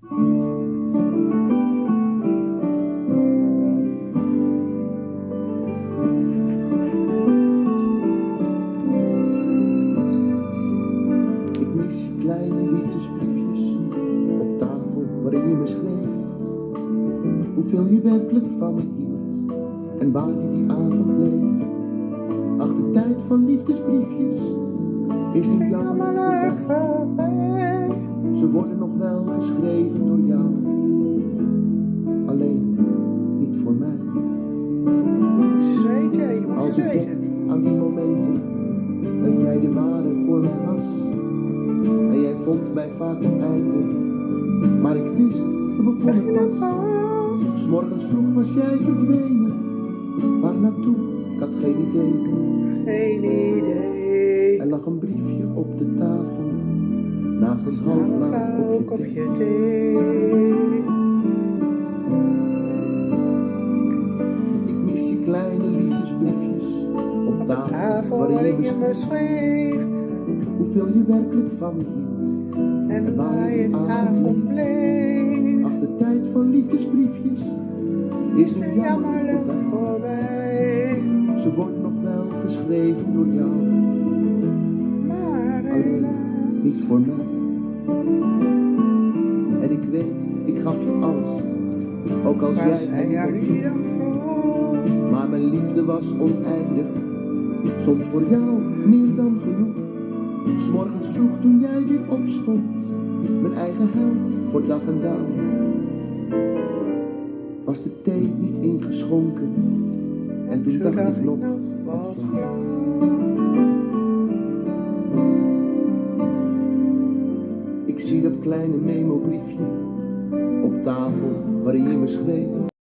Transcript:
Ik mis je kleine liefdesbriefjes op tafel waarin je me schreef hoeveel je werkelijk van me hield en waar je die avond bleef. Ach, de tijd van liefdesbriefjes is nu jammerlijk voorbij. Ze worden nog wel geschreven voor mij. Zweten, je moet Als ik denk aan die momenten dat jij de ware voor mij was. En jij vond mij vaak het einde, maar ik wist, we begonnen pas. S'morgens vroeg was jij verdwenen, waar naartoe, ik had geen idee. Geen idee. Er lag een briefje op de tafel, naast een half kopje thee. De tafel, waarin je me schreef hoeveel je werkelijk van me hield. En waar je avond bleef. Ach, de tijd van liefdesbriefjes is nu jammerlijk voorbij. Ze wordt nog wel geschreven door jou, Maar alleen niet voor mij. En ik weet, ik gaf je alles, ook als jij dan vroeg? Maar mijn liefde was oneindig, soms voor jou meer dan genoeg. S'morgens vroeg toen jij weer opstond, mijn eigen held voor dag en dauw. Was de thee niet ingeschonken en toen dacht ik nog, wat flauw. Ik zie dat kleine memo-briefje op tafel waarin je me schreef.